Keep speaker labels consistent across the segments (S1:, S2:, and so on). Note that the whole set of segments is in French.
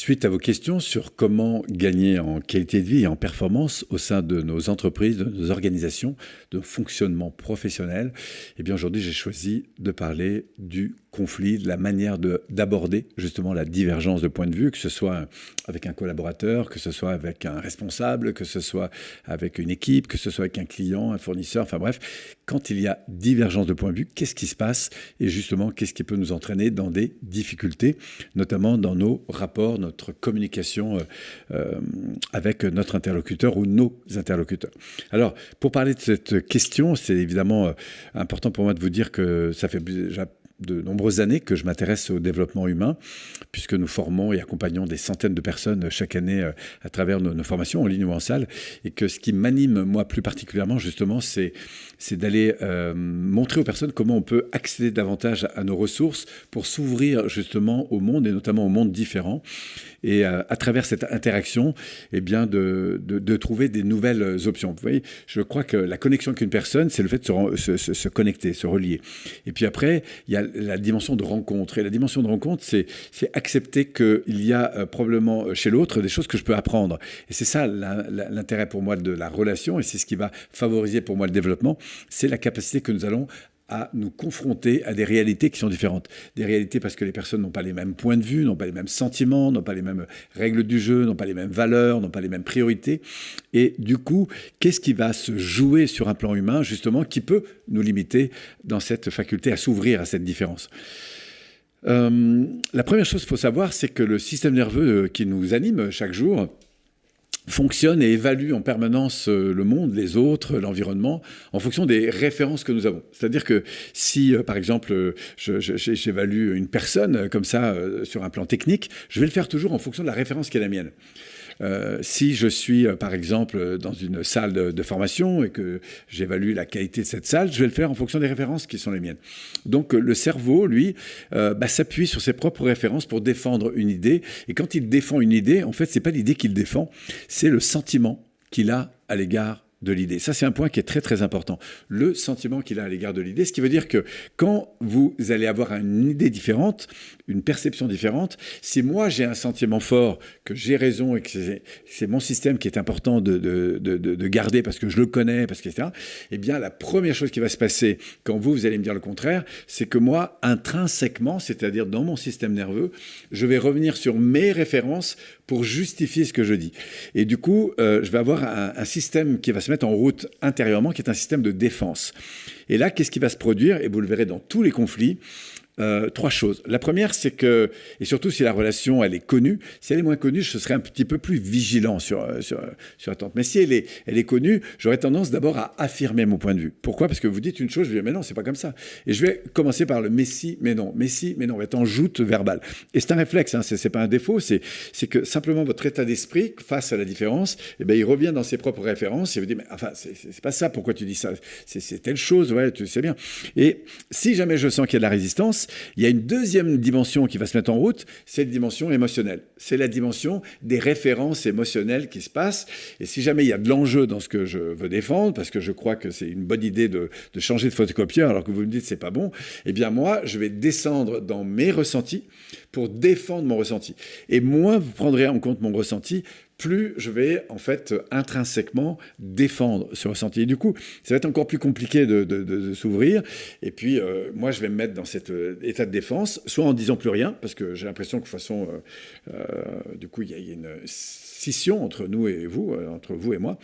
S1: suite à vos questions sur comment gagner en qualité de vie et en performance au sein de nos entreprises, de nos organisations, de fonctionnement professionnel, eh aujourd'hui j'ai choisi de parler du conflit, de la manière d'aborder justement la divergence de point de vue, que ce soit avec un collaborateur, que ce soit avec un responsable, que ce soit avec une équipe, que ce soit avec un client, un fournisseur, enfin bref, quand il y a divergence de point de vue, qu'est-ce qui se passe et justement qu'est-ce qui peut nous entraîner dans des difficultés, notamment dans nos rapports, notre communication euh, euh, avec notre interlocuteur ou nos interlocuteurs. Alors, pour parler de cette question, c'est évidemment euh, important pour moi de vous dire que ça fait déjà de nombreuses années que je m'intéresse au développement humain, puisque nous formons et accompagnons des centaines de personnes chaque année euh, à travers nos, formations en ligne ou en salle, et que ce qui m'anime, moi, plus particulièrement, justement, c'est d'aller euh, montrer aux personnes comment on peut accéder davantage à nos ressources pour s'ouvrir justement au monde, et notamment au monde différent, et euh, à travers cette interaction, eh bien, de, trouver des nouvelles options. Vous voyez, je crois que la connexion avec une personne, c'est le fait de se, se, connecter, se relier. Et puis après, il y a la dimension de rencontre. Et la dimension de rencontre, c'est accepter qu'il y a euh, probablement euh, chez l'autre des choses que je peux apprendre. Et c'est ça l'intérêt pour moi de la relation, et c'est ce qui va favoriser pour moi le développement, c'est la capacité que nous allons à nous confronter à des réalités qui sont différentes. Des réalités parce que les personnes n'ont pas les mêmes points de vue, n'ont pas les mêmes sentiments, n'ont pas les mêmes règles du jeu, n'ont pas les mêmes valeurs, n'ont pas les mêmes priorités. Et du coup, qu'est-ce qui va se jouer sur un plan humain, justement, qui peut nous limiter dans cette faculté à s'ouvrir à cette différence? Euh, La première chose qu'il faut savoir, c'est que le système nerveux qui nous anime chaque jour, fonctionne et évalue en permanence euh, le monde, les autres, l'environnement, en fonction des références que nous avons. C'est-à-dire que si, euh, par exemple, j'évalue une personne comme ça euh, sur un plan technique, je vais le faire toujours en fonction de la référence qui est la mienne. Euh, si je suis, euh, par exemple, dans une salle de, formation et que j'évalue la qualité de cette salle, je vais le faire en fonction des références qui sont les miennes. Donc le cerveau, lui, euh, bah, s'appuie sur ses propres références pour défendre une idée. Et quand il défend une idée, en fait, c'est pas l'idée qu'il défend, c'est le sentiment qu'il a à l'égard de l'idée. Ça, c'est un point qui est très très important. Le sentiment qu'il a à l'égard de l'idée, ce qui veut dire que quand vous allez avoir une idée différente, une perception différente, si moi j'ai un sentiment fort que j'ai raison et que c'est mon système qui est important de, de, de, de, garder parce que je le connais, parce que etc., eh bien la première chose qui va se passer quand vous, vous allez me dire le contraire, c'est que moi, intrinsèquement, c'est-à-dire dans mon système nerveux, je vais revenir sur mes références pour justifier ce que je dis. Et du coup, euh, je vais avoir un, un système qui va se mettre en route intérieurement, qui est un système de défense. Et là, qu'est-ce qui va se produire? Et vous le verrez dans tous les conflits. Euh, trois choses. La première, c'est que, et surtout si la relation, elle est connue, si elle est moins connue, je serais un petit peu plus vigilant sur, euh, sur, sur la tente. Mais si elle est, elle est connue, j'aurais tendance d'abord à affirmer mon point de vue. Pourquoi? Parce que vous dites une chose, je vais dire, mais non, c'est pas comme ça. Et je vais commencer par le mais si, mais non, mais si, mais non, on va être en joute verbale. Et c'est un réflexe, hein, c'est pas un défaut, c'est que simplement votre état d'esprit, face à la différence, eh ben, il revient dans ses propres références et vous dit, mais enfin, c'est pas ça, pourquoi tu dis ça? C'est telle chose, ouais, tu sais bien. Et si jamais je sens qu'il y a de la résistance, il y a une deuxième dimension qui va se mettre en route, c'est la dimension émotionnelle. C'est la dimension des références émotionnelles qui se passent. Et si jamais il y a de l'enjeu dans ce que je veux défendre, parce que je crois que c'est une bonne idée de, changer de photocopieur alors que vous me dites c'est pas bon, eh bien moi, je vais descendre dans mes ressentis pour défendre mon ressenti. Et moins vous prendrez en compte mon ressenti, plus je vais en fait intrinsèquement défendre ce ressenti. Et du coup, ça va être encore plus compliqué de, s'ouvrir. Et puis, euh, moi, je vais me mettre dans cet euh, état de défense, soit en disant plus rien, parce que j'ai l'impression que de toute façon, euh, du coup, il y, a une scission entre nous et vous, entre vous et moi.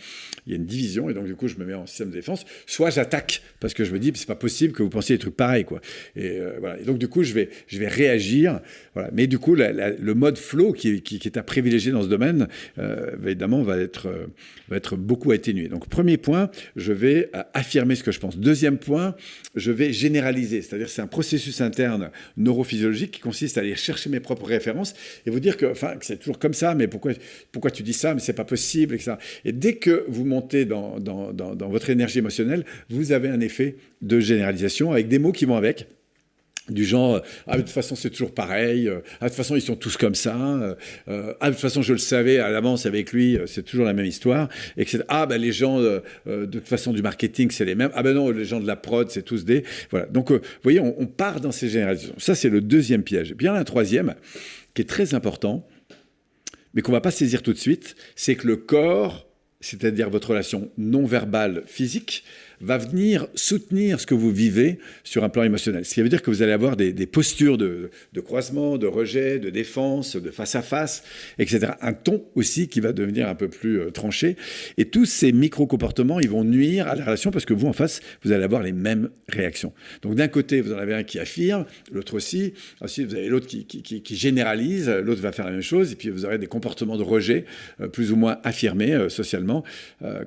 S1: Il y a une division, et donc du coup, je me mets en système de défense. Soit j'attaque, parce que je me dis, c'est pas possible que vous pensiez des trucs pareils, quoi. Et voilà. Et donc du coup, je vais, je vais réagir. Voilà. Mais du coup, le mode flow qui, qui, est à privilégier dans ce domaine, euh, évidemment, va être, euh, va être beaucoup atténué. Donc, premier point, je vais euh, affirmer ce que je pense. Deuxième point, je vais généraliser. C'est-à-dire, c'est un processus interne neurophysiologique qui consiste à aller chercher mes propres références et vous dire que, enfin, c'est toujours comme ça, mais pourquoi, pourquoi tu dis ça, mais c'est pas possible, etc. Et dès que vous montez dans, dans, dans, dans votre énergie émotionnelle, vous avez un effet de généralisation avec des mots qui vont avec du genre ah de toute façon c'est toujours pareil euh, ah de toute façon ils sont tous comme ça euh, euh, ah de toute façon je le savais à l'avance avec lui c'est toujours la même histoire etc ah ben les gens de toute façon du marketing c'est les mêmes. Ah ben non les gens de la prod c'est tous des voilà. Donc vous voyez on, part dans ces générations ça c'est le deuxième piège. Et puis il y a un troisième qui est très important mais qu'on va pas saisir tout de suite, c'est que le corps, c'est-à-dire votre relation non verbale physique, va venir soutenir ce que vous vivez sur un plan émotionnel. Ce qui veut dire que vous allez avoir des, postures de, croisement, de rejet, de défense, de face à face, etc. Un ton aussi qui va devenir un peu plus euh, tranché. Et tous ces micro-comportements, ils vont nuire à la relation parce que vous, en face, vous allez avoir les mêmes réactions. Donc d'un côté, vous en avez un qui affirme, l'autre aussi. Ensuite, vous avez l'autre qui, qui, généralise, l'autre va faire la même chose. Et puis vous aurez des comportements de rejet euh, plus ou moins affirmés euh, socialement,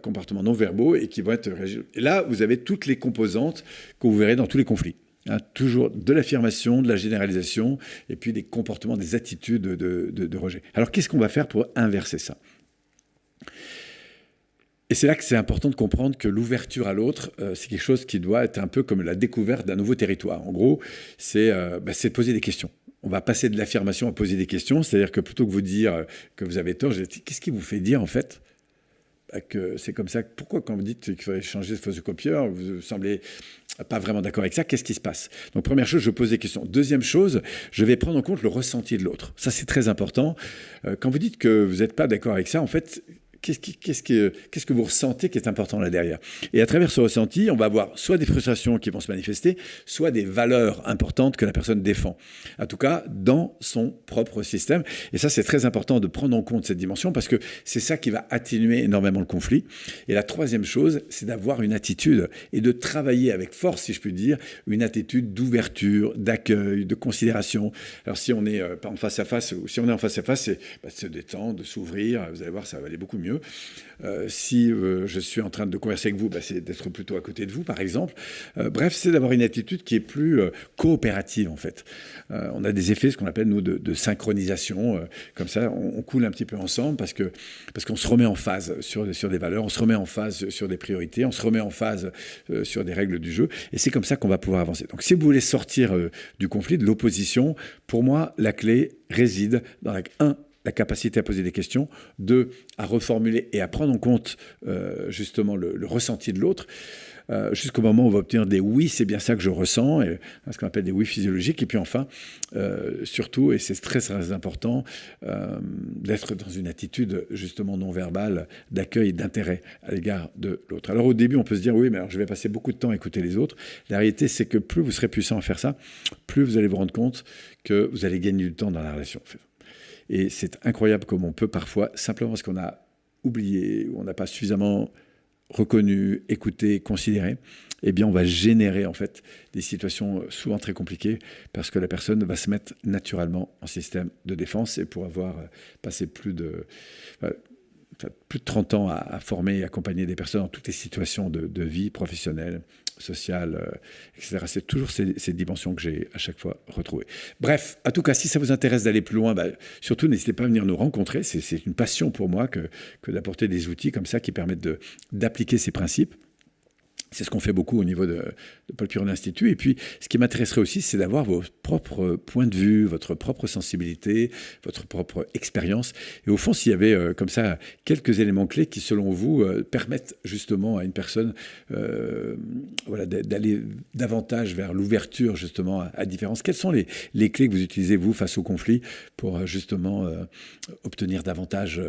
S1: comportements non verbaux et qui vont être... Et là, vous avez toutes les composantes que vous verrez dans tous les conflits. Hein, toujours de l'affirmation, de la généralisation, et puis des comportements, des attitudes de, rejet. Alors qu'est-ce qu'on va faire pour inverser ça? Et c'est là que c'est important de comprendre que l'ouverture à l'autre, euh, c'est quelque chose qui doit être un peu comme la découverte d'un nouveau territoire. En gros, c'est euh, bah, poser des questions. On va passer de l'affirmation à poser des questions, c'est-à-dire que plutôt que vous dire que vous avez tort, qu'est-ce qui vous fait dire en fait que c'est comme ça. Pourquoi, quand vous dites qu'il faut changer de photocopieur, vous semblez pas vraiment d'accord avec ça, qu'est-ce qui se passe? Donc, première chose, je pose des questions. Deuxième chose, je vais prendre en compte le ressenti de l'autre. Ça, c'est très important. Euh, quand vous dites que vous n'êtes pas d'accord avec ça, en fait, qu'est-ce que vous ressentez qui est important là derrière? Et à travers ce ressenti, on va avoir soit des frustrations qui vont se manifester, soit des valeurs importantes que la personne défend. En tout cas, dans son propre système. Et ça, c'est très important de prendre en compte cette dimension parce que c'est ça qui va atténuer énormément le conflit. Et la troisième chose, c'est d'avoir une attitude et de travailler avec force, si je puis dire, une attitude d'ouverture, d'accueil, de considération. Alors si on est euh, pas en face à face, ou si on est en face à face, c'est bah, de se détendre, de s'ouvrir. Vous allez voir, ça va aller beaucoup mieux. Euh, si euh, je suis en train de converser avec vous, bah, c'est d'être plutôt à côté de vous, par exemple. Euh, bref, c'est d'avoir une attitude qui est plus coopérative, en fait. on a des effets, ce qu'on appelle, nous, de, synchronisation. comme ça, on, coule un petit peu ensemble parce que parce qu'on se remet en phase sur, sur des valeurs, on se remet en phase sur des priorités, on se remet en phase sur des règles du jeu. Et c'est comme ça qu'on va pouvoir avancer. Donc, si vous voulez sortir du conflit, de l'opposition, pour moi, la clé réside dans la 1 la capacité à poser des questions, deux, à reformuler et à prendre en compte euh, justement le, ressenti de l'autre, euh, jusqu'au moment où on va obtenir des oui, c'est bien ça que je ressens, et, ce qu'on appelle des oui physiologiques, et puis enfin, euh, surtout, et c'est très très important, d'être dans une attitude justement non verbale d'accueil et d'intérêt à l'égard de l'autre. Alors au début, on peut se dire, oui, mais alors je vais passer beaucoup de temps à écouter les autres. La réalité, c'est que plus vous serez puissant à faire ça, plus vous allez vous rendre compte que vous allez gagner du temps dans la relation. Et c'est incroyable comme on peut parfois, simplement parce qu'on a oublié, ou on n'a pas suffisamment reconnu, écouté, considéré, eh bien, on va générer en fait des situations souvent très compliquées parce que la personne va se mettre naturellement en système de défense et pour avoir passé plus de plus de 30 ans à, former et accompagner des personnes dans toutes les situations de, vie professionnelle, sociale, euh, etc. C'est toujours ces, dimensions que j'ai à chaque fois retrouvées. Bref, en tout cas, si ça vous intéresse d'aller plus loin, bah, surtout n'hésitez pas à venir nous rencontrer. C'est une passion pour moi que, que d'apporter des outils comme ça qui permettent d'appliquer ces principes. C'est ce qu'on fait beaucoup au niveau de, Paul Piron Institut. Et puis, ce qui m'intéresserait aussi, c'est d'avoir vos propres points de vue, votre propre sensibilité, votre propre expérience. Et au fond, s'il y avait euh, comme ça quelques éléments clés qui, selon vous, euh, permettent justement à une personne euh, voilà, d'aller davantage vers l'ouverture justement à, à, différence, quelles sont les, les, clés que vous utilisez, vous, face au conflit, pour justement obtenir davantage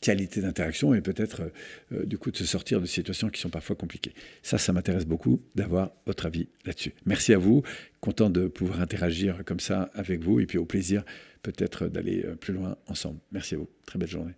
S1: qualité d'interaction et peut-être euh, du coup de se sortir de situations qui sont parfois compliquées. Ça, ça m'intéresse beaucoup d'avoir votre avis là-dessus. Merci à vous, content de pouvoir interagir comme ça avec vous et puis au plaisir peut-être d'aller euh, plus loin ensemble. Merci à vous. Très belle journée.